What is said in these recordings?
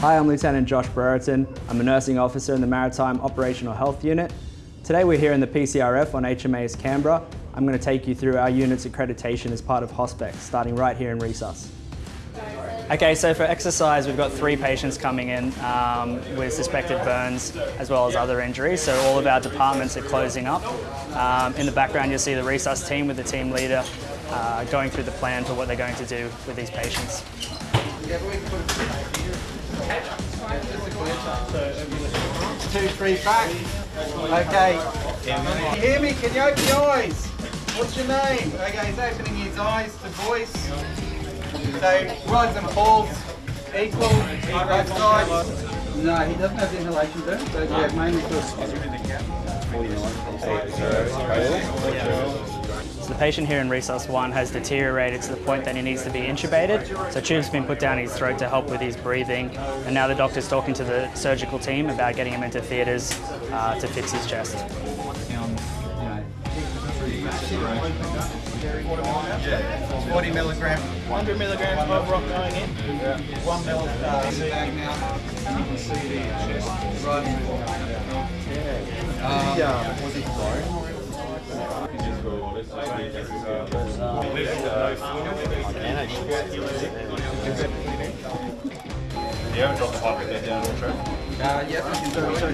Hi, I'm Lieutenant Josh Brereton. I'm a nursing officer in the Maritime Operational Health Unit. Today we're here in the PCRF on HMAS Canberra. I'm going to take you through our unit's accreditation as part of HOSPEX, starting right here in Resus. Okay, so for exercise, we've got three patients coming in um, with suspected burns as well as other injuries. So all of our departments are closing up. Um, in the background, you'll see the resus team with the team leader uh, going through the plan for what they're going to do with these patients. Two, three, back. Okay. Can you hear me? Can you open your eyes? What's your name? Okay, he's opening his eyes to voice. So, rise and falls. Equal. Both sides. No, he doesn't have the inhalation burn, so yeah, mainly for So the patient here in Resus 1 has deteriorated to the point that he needs to be intubated. So tubes have been put down his throat to help with his breathing. And now the doctor's talking to the surgical team about getting him into theatres uh, to fix his chest. Forty milligram. Hundred milligrams of roc going in. One mil uh, in the bag now. You can see it in your chest. Right. Haven't dropped the at all, Uh, yep, I can do it.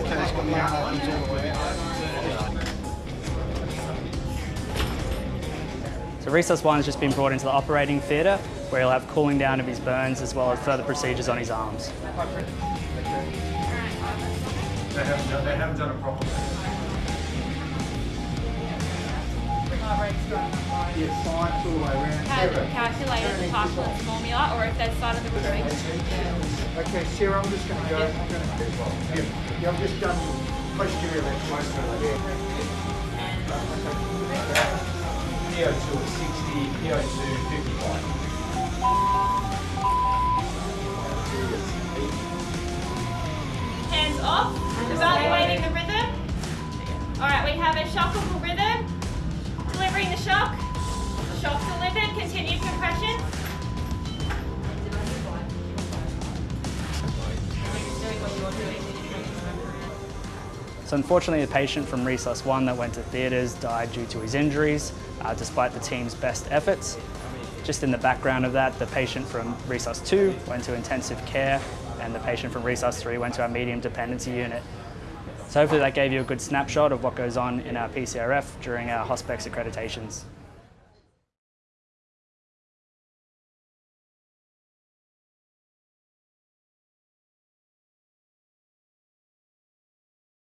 So Resus 1 has just been brought into the operating theatre where he'll have cooling down of his burns as well as further procedures on his arms. They haven't done, they haven't done. Yeah, science all the way around. had calculated the Parkland's formula or if they started the retreat. Okay, Sarah, I'm just going to go. I'm going to. Yeah, yeah, I've just done posterior left most of it. PO2 at 60, PO2 55. Hands off, evaluating the rhythm. Alright, we have a shockable rhythm. So unfortunately, the patient from Resus 1 that went to theatres died due to his injuries, uh, despite the team's best efforts. Just in the background of that, the patient from Resus 2 went to intensive care, and the patient from Resus 3 went to our medium dependency unit. So hopefully that gave you a good snapshot of what goes on in our PCRF during our HOSPEX accreditations.